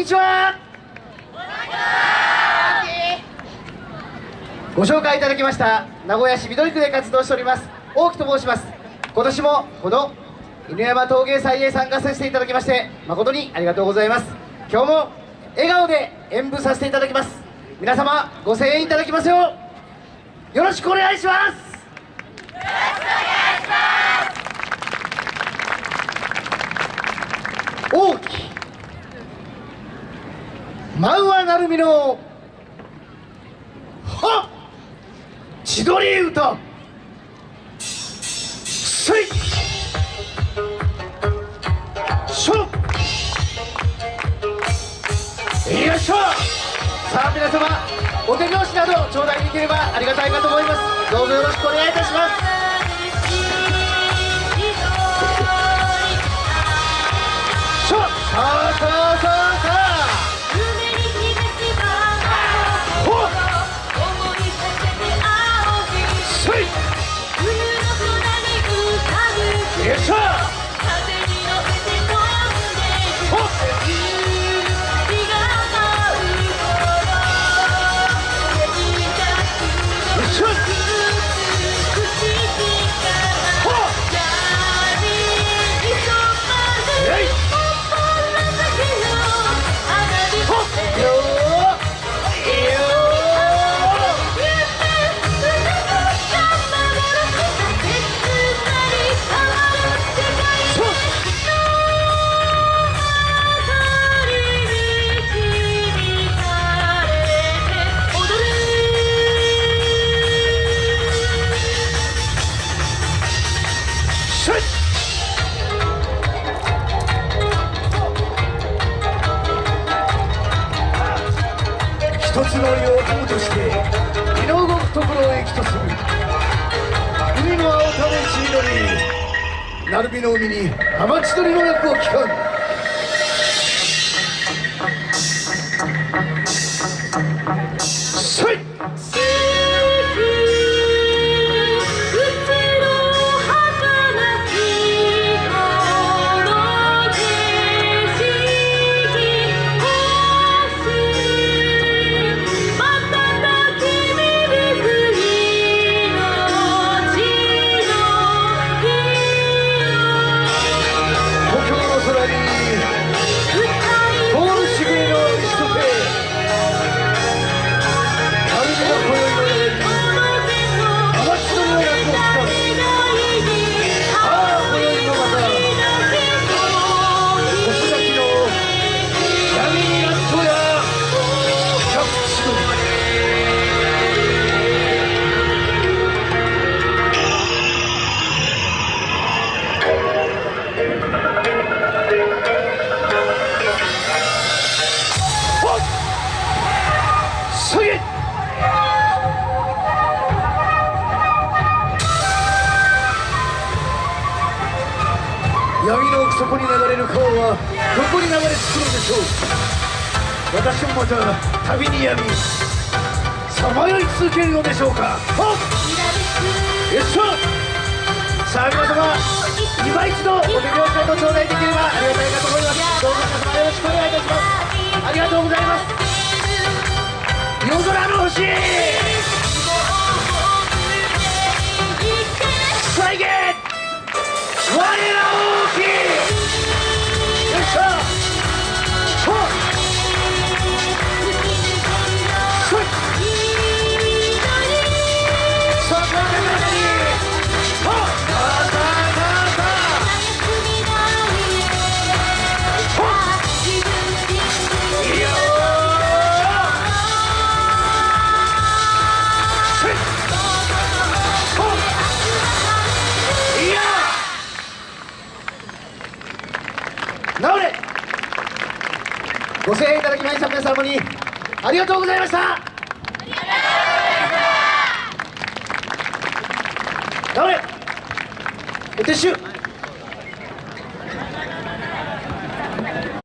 にちは。ご紹介いただきました名古屋市緑区で活動しております大木と申します。今年もこの犬山陶芸祭へ参加させていただきまして誠にありがとうございます。今日も笑顔で演舞させていただきます。皆様ご声援いただきますよよろしくお願いします。大き漫画なるみのは千鳥歌!せい!しょ!よいしょ!さあ皆様お手拍子など頂戴できればありがたいかと思います。どうぞよろしくお願いいたします。鳴海の海にアマチ取りの役を聞かん闇の奥底に流れる川はどこに流れ着くのでしょう私もまた旅に闇さまよい続けるのでしょうか。ほっ。よっしゃ。さあ皆様今一度お手拍子をご頂戴なおれご声援いただきました皆様にありがとうございました。なおれお撤収